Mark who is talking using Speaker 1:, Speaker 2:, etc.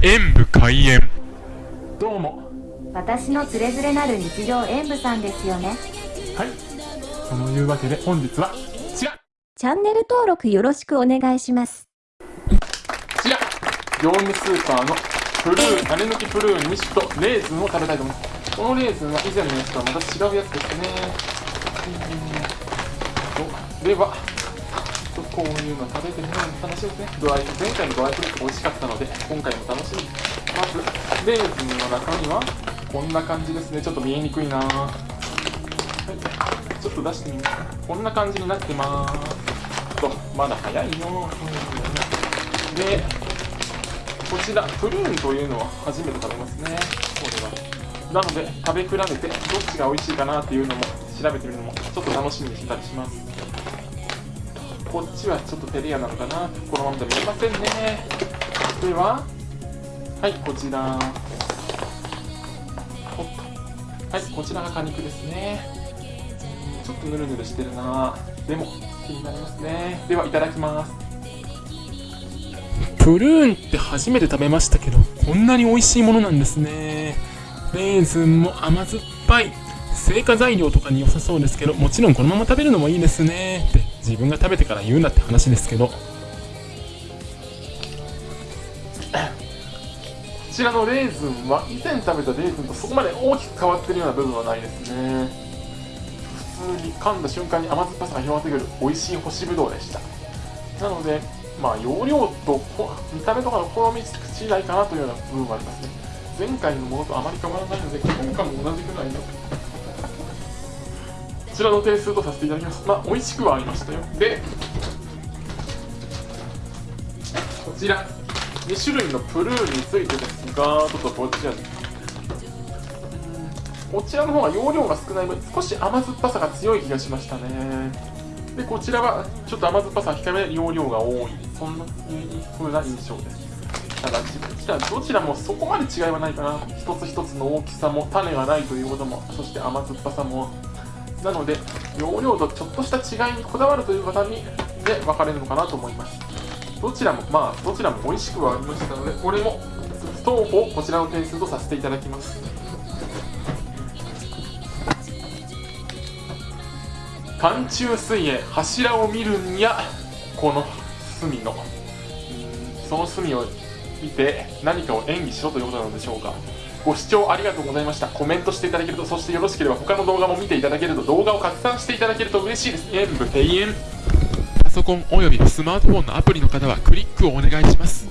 Speaker 1: 演武開演。どうも。
Speaker 2: 私のつれづれなる日常演舞さんですよね。
Speaker 1: はい。そのいうわけで本日は違う。
Speaker 2: チャンネル登録よろしくお願いします。
Speaker 1: 違う。業務スーパーのプルーン種抜きプルーン2種とレーズンを食べたいと思います。このレーズンは以前のやつとはまた違うやつですね。うんとではとこういうの食べてみるの楽しいですねドライ前回のドライフルーツ美味しかったので今回も楽しみ。まずレーズンの中身はこんな感じですね。ちょっと見えにくいな。はい。ちょっと出してみますこんな感じになってます。とまだ早いよでこちらプルーンというのは初めて食べますね。これは。なので食べ比べてどっちが美味しいかなっていうのも調べてみるのもちょっと楽しみにしたりします。こっちはちょっと照れ屋なのかな。このままで見えませんね。では？はいこちら。はいこちらが果肉ですね。ちょっとヌルヌルしてるな。でも気になりますね。ではいただきます。プルーンって初めて食べましたけどこんなに美味しいものなんですね。レーズンも甘酸っぱい。成果材料とかに良さそうですけどもちろんこのまま食べるのもいいですね。って自分が食べてから言うなって話ですけど。こちらのレーズンは以前食べたレーズンとそこまで大きく変わってるような部分はないですね。普通に噛んだ瞬間に甘酸っぱさが広がってくる美味しい干しぶどうでした。なのでまあ容量と見た目とかの好み次第かなというような部分はありますね。前回のものとあまり変わらないので今回も同じくらいのちらの点数とさせていただきます。まあ美味しくはありましたよ。でこちら2種類のプルーンについてですがちょっとこちら。こちらの方が容量が少ない分少し甘酸っぱさが強い気がしましたね。でこちらはちょっと甘酸っぱさ控えめで容量が多い。そんな風な印象です。ただどちらもそこまで違いはないかな。一つ一つの大きさも種がないということもそして甘酸っぱさもなので容量とちょっとした違いにこだわるという方にで分かれるのかなと思います。どちらもまあどちらも美味しくはありましたのでこれも当方こちらの点数とさせていただきます。寒中水泳柱を見るんやこの隅の。その隅を見て何かを演技しろということなのでしょうか。ご視聴ありがとうございました。コメントしていただけるとそしてよろしければ他の動画も見ていただけると動画を拡散していただけると嬉しいです。演武庭園パソコンおよびスマートフォンのアプリの方はクリックをお願いします。